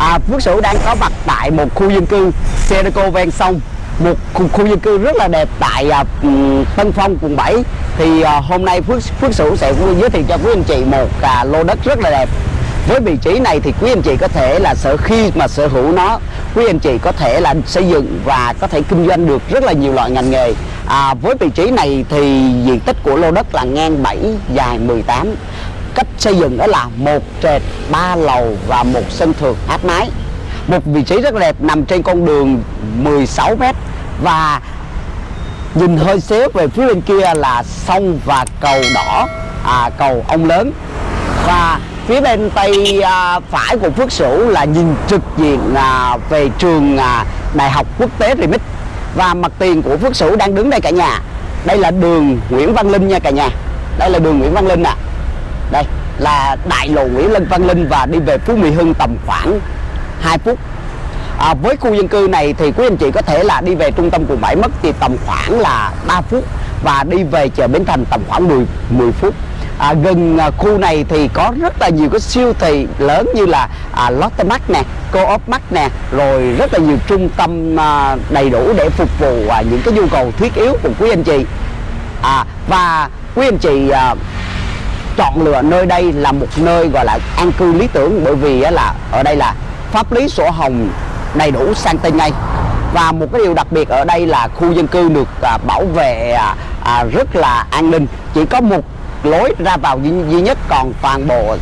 à, Phước Sửu đang có mặt tại một khu dân cư Sedeco ven sông. Một khu, khu dân cư rất là đẹp tại à, Tân Phong quận 7 thì à, hôm nay Phước Phước Sửu sẽ giới thiệu cho quý anh chị một à, lô đất rất là đẹp. Với vị trí này thì quý anh chị có thể là sở khi mà sở hữu nó quý anh chị có thể là xây dựng và có thể kinh doanh được rất là nhiều loại ngành nghề. À, với vị trí này thì diện tích của lô đất là ngang 7 dài 18 cách xây dựng đó là một trệt ba lầu và một sân thượng áp mái. Một vị trí rất đẹp nằm trên con đường 16 mét. Và nhìn hơi xéo về phía bên kia là sông và cầu đỏ à, cầu ông lớn. Và phía bên tay à, phải của Phước Sửu là nhìn trực diện à, về trường à, Đại học Quốc tế Remix. Và mặt tiền của Phước Sửu đang đứng đây cả nhà. Đây là đường Nguyễn Văn Linh nha cả nhà. Đây là đường Nguyễn Văn Linh ạ đây là đại lộ Nguyễn Lân Văn Linh và đi về Phú Mỹ Hưng tầm khoảng 2 phút. À, với khu dân cư này thì quý anh chị có thể là đi về trung tâm quận 7 mất thì tầm khoảng là 3 phút và đi về chợ Bến Thành tầm khoảng 10 10 phút. À, gần à, khu này thì có rất là nhiều cái siêu thị lớn như là à, Lotte Mart nè Co-op Mart nè rồi rất là nhiều trung tâm à, đầy đủ để phục vụ à, những cái nhu cầu thiết yếu của quý anh chị. À, và quý anh chị à, chọn lựa nơi đây là một nơi gọi là an cư lý tưởng bởi vì là ở đây là pháp lý sổ hồng đầy đủ sang tên ngay và một cái điều đặc biệt ở đây là khu dân cư được à, bảo vệ à, à, rất là an ninh. Chỉ có một lối ra vào duy, duy nhất còn toàn bộ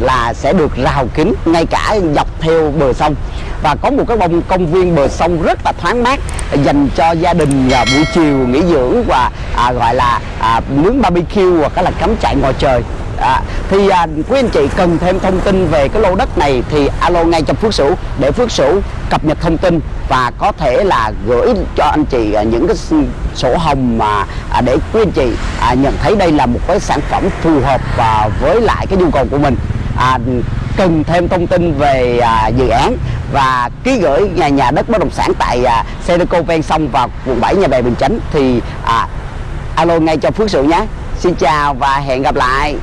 là sẽ được rào kín ngay cả dọc theo bờ sông. Và có một cái bông công viên bờ sông rất là thoáng mát dành cho gia đình à, buổi chiều nghỉ dưỡng và à, gọi là à, nướng barbecue hoặc là cắm trại ngoài trời. À, thì à, quý anh chị cần thêm thông tin về cái lô đất này thì alo ngay cho Phước Sửu để Phước Sửu cập nhật thông tin và có thể là gửi cho anh chị à, những cái sổ hồng mà à, để quý anh chị à, nhận thấy đây là một cái sản phẩm phù hợp và với lại cái nhu cầu của mình. À, cần thêm thông tin về à, dự án và ký gửi nhà nhà đất bất động sản tại à, Sedeco ven sông và quận 7 nhà bè Bình Chánh thì à, alo ngay cho Phước Sửu nhé. Xin chào và hẹn gặp lại.